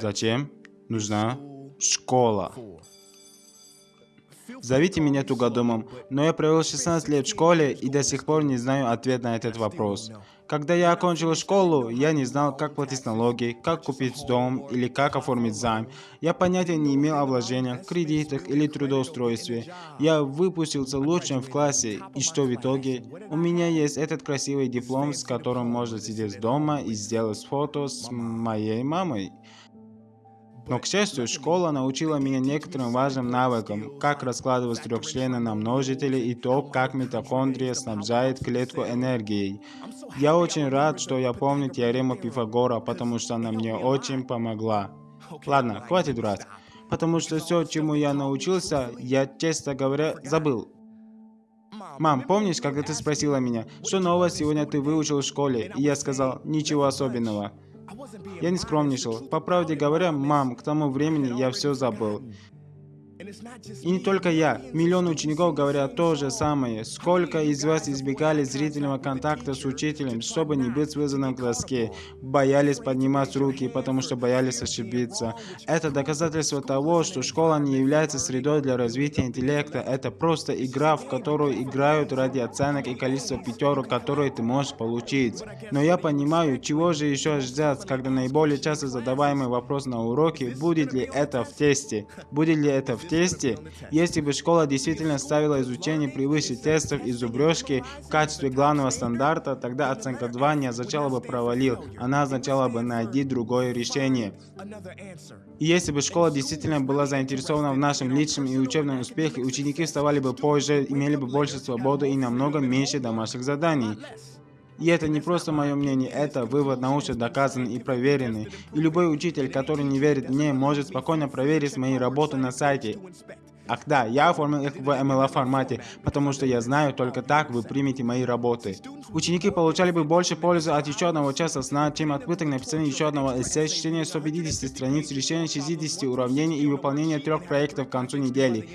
Зачем нужна школа? Зовите меня тугодумом, но я провел 16 лет в школе и до сих пор не знаю ответ на этот вопрос. Когда я окончил школу, я не знал, как платить налоги, как купить дом или как оформить займ. Я понятия не имел о вложениях, кредитах или трудоустройстве. Я выпустился лучшим в классе, и что в итоге? У меня есть этот красивый диплом, с которым можно сидеть дома и сделать фото с моей мамой. Но, к счастью, школа научила меня некоторым важным навыкам, как раскладывать трехчлены на множители и то, как митохондрия снабжает клетку энергией. Я очень рад, что я помню теорему Пифагора, потому что она мне очень помогла. Ладно, хватит врать. Потому что все, чему я научился, я, честно говоря, забыл. Мам, помнишь, когда ты спросила меня, что нового сегодня ты выучил в школе? И я сказал, ничего особенного. Я не скромничал. По правде говоря, мам, к тому времени я все забыл. И не только я. Миллионы учеников говорят то же самое. Сколько из вас избегали зрительного контакта с учителем, чтобы не быть вызванным к доске? Боялись поднимать руки, потому что боялись ошибиться. Это доказательство того, что школа не является средой для развития интеллекта. Это просто игра, в которую играют ради оценок и количества пятерок, которые ты можешь получить. Но я понимаю, чего же еще ждать, когда наиболее часто задаваемый вопрос на уроке, будет ли это в тесте? Будет ли это в тесте, если бы школа действительно ставила изучение превыше тестов и зубрежки в качестве главного стандарта, тогда оценка 2 не означала бы провалил, она означала бы найди другое решение. И если бы школа действительно была заинтересована в нашем личном и учебном успехе, ученики вставали бы позже, имели бы больше свободы и намного меньше домашних заданий. И это не просто мое мнение, это вывод научно доказанный и проверенный. И любой учитель, который не верит мне, может спокойно проверить мои работы на сайте. Ах да, я оформил их в MLA формате, потому что я знаю, только так вы примете мои работы. Ученики получали бы больше пользы от еще одного часа сна, чем от пыток написания еще одного эссе, чтения 150 страниц, решения 60 уравнений и выполнения трех проектов к концу недели.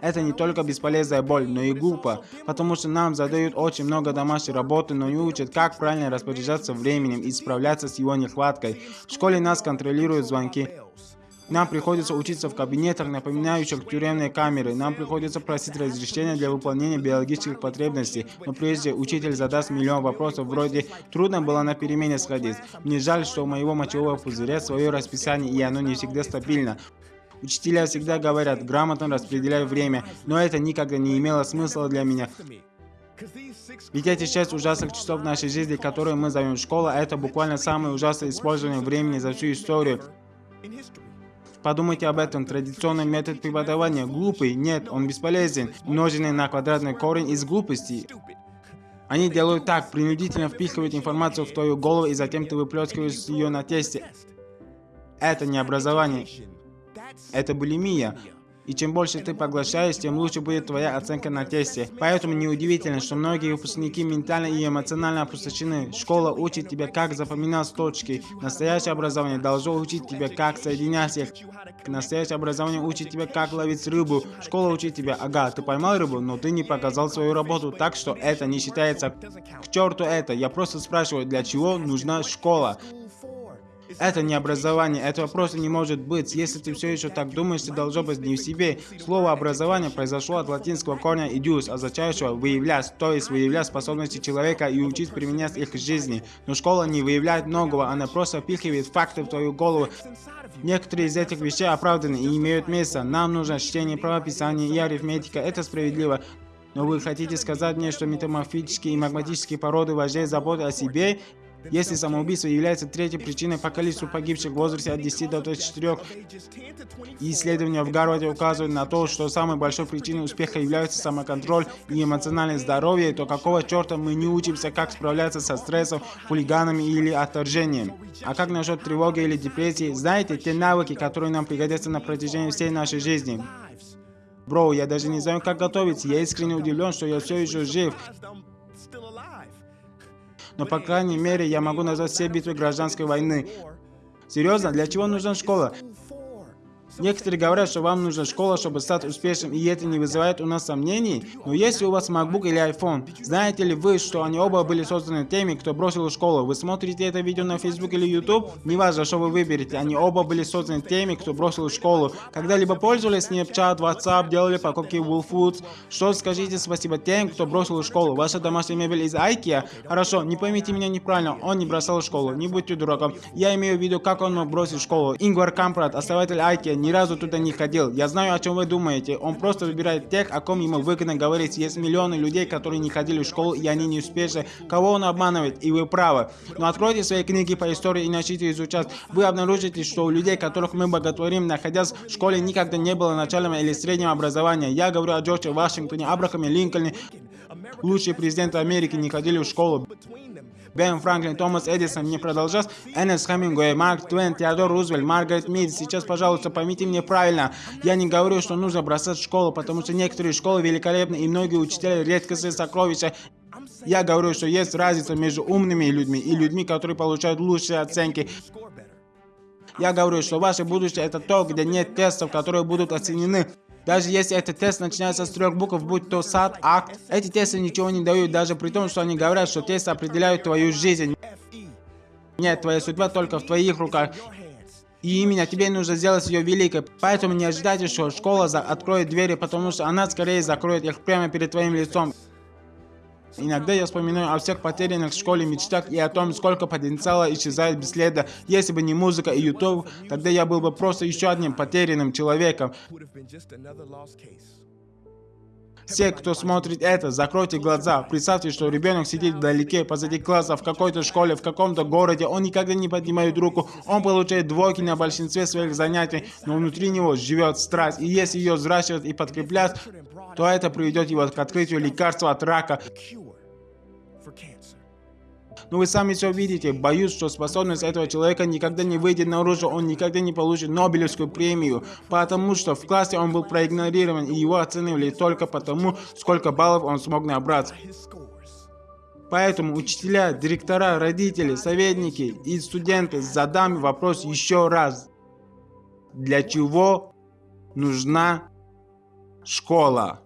Это не только бесполезная боль, но и глупо, потому что нам задают очень много домашней работы, но не учат, как правильно распоряжаться временем и справляться с его нехваткой. В школе нас контролируют звонки. Нам приходится учиться в кабинетах, напоминающих тюремные камеры. Нам приходится просить разрешения для выполнения биологических потребностей. Но прежде учитель задаст миллион вопросов вроде «Трудно было на перемене сходить». Мне жаль, что у моего мочевого пузыря свое расписание и оно не всегда стабильно. Учителя всегда говорят, грамотно распределяй время, но это никогда не имело смысла для меня. Ведь эти шесть ужасных часов нашей жизни, которые мы зовем школа, это буквально самое ужасное использование времени за всю историю. Подумайте об этом. Традиционный метод преподавания глупый? Нет, он бесполезен. Умноженный на квадратный корень из глупости. Они делают так, принудительно впихивают информацию в твою голову, и затем ты выплескиваешь ее на тесте. Это не образование. Это булимия. И чем больше ты поглощаешь, тем лучше будет твоя оценка на тесте. Поэтому неудивительно, что многие выпускники ментально и эмоционально опустошены. Школа учит тебя, как запоминать точки. Настоящее образование должно учить тебя, как соединять их. Настоящее образование учит тебя, как ловить рыбу. Школа учит тебя, ага, ты поймал рыбу, но ты не показал свою работу, так что это не считается. К черту это, я просто спрашиваю, для чего нужна школа? Это не образование, этого просто не может быть. Если ты все еще так думаешь, ты должно быть не в себе. Слово образование произошло от латинского корня «idius», означающего «выявлять», то есть выявлять способности человека и учить применять их в жизни. Но школа не выявляет многого, она просто впихивает факты в твою голову. Некоторые из этих вещей оправданы и имеют место. Нам нужно чтение, правописание и арифметика. Это справедливо. Но вы хотите сказать мне, что метаморфические и магматические породы важнее заботы о себе если самоубийство является третьей причиной по количеству погибших в возрасте от 10 до 24, и исследования в Гарварде указывают на то, что самой большой причиной успеха являются самоконтроль и эмоциональное здоровье, то какого черта мы не учимся, как справляться со стрессом, хулиганами или отторжением? А как насчет тревоги или депрессии? Знаете, те навыки, которые нам пригодятся на протяжении всей нашей жизни. Бро, я даже не знаю, как готовиться. Я искренне удивлен, что я все еще жив. Но, по крайней мере, я могу назвать все битвы гражданской войны. Серьезно? Для чего нужна школа? Некоторые говорят, что вам нужна школа, чтобы стать успешным, и это не вызывает у нас сомнений. Но если у вас MacBook или iPhone, знаете ли вы, что они оба были созданы теми, кто бросил школу? Вы смотрите это видео на Facebook или YouTube? Неважно, что вы выберете, они оба были созданы теми, кто бросил школу. Когда-либо пользовались Snapchat, WhatsApp, делали покупки в Foods? Что скажите спасибо тем, кто бросил школу? Ваша домашняя мебель из IKEA? Хорошо, не поймите меня неправильно, он не бросал школу, не будьте дураком. Я имею в виду, как он мог бросить школу. Ингвар Кампрат, основатель IKEA, ни разу туда не ходил. Я знаю, о чем вы думаете. Он просто выбирает тех, о ком ему выгодно говорить. Есть миллионы людей, которые не ходили в школу, и они не успешны. Кого он обманывает? И вы правы. Но откройте свои книги по истории и начните изучать. Вы обнаружите, что у людей, которых мы боготворим, находясь в школе, никогда не было начального или среднего образования. Я говорю о Джорджи Вашингтоне, Абрахаме Линкольне. Лучшие президенты Америки не ходили в школу. Бен Франклин, Томас Эдисон, не продолжать, Эннес Хемингуэй, Марк Твен, Теодор Рузвельт, Маргарет Мид. Сейчас, пожалуйста, поймите меня правильно. Я не говорю, что нужно бросать школу, потому что некоторые школы великолепны и многие учителя редкостные сокровища. Я говорю, что есть разница между умными людьми и людьми, которые получают лучшие оценки. Я говорю, что ваше будущее это то, где нет тестов, которые будут оценены. Даже если этот тест начинается с трех букв, будь то сад, акт, эти тесты ничего не дают, даже при том, что они говорят, что тесты определяют твою жизнь. Нет, твоя судьба только в твоих руках. И именно тебе нужно сделать ее великой. Поэтому не ожидайте, что школа откроет двери, потому что она скорее закроет их прямо перед твоим лицом. Иногда я вспоминаю о всех потерянных в школе мечтах и о том, сколько потенциала исчезает бесследно. Если бы не музыка и YouTube, тогда я был бы просто еще одним потерянным человеком. Все, кто смотрит это, закройте глаза. Представьте, что ребенок сидит вдалеке, позади класса, в какой-то школе, в каком-то городе. Он никогда не поднимает руку. Он получает двойки на большинстве своих занятий, но внутри него живет страсть. И если ее взращивать и подкреплять, то это приведет его к открытию лекарства от рака. Но вы сами все видите. Боюсь, что способность этого человека никогда не выйдет наружу, он никогда не получит Нобелевскую премию, потому что в классе он был проигнорирован, и его оценивали только потому, сколько баллов он смог набрать. Поэтому учителя, директора, родители, советники и студенты задам вопрос еще раз. Для чего нужна школа?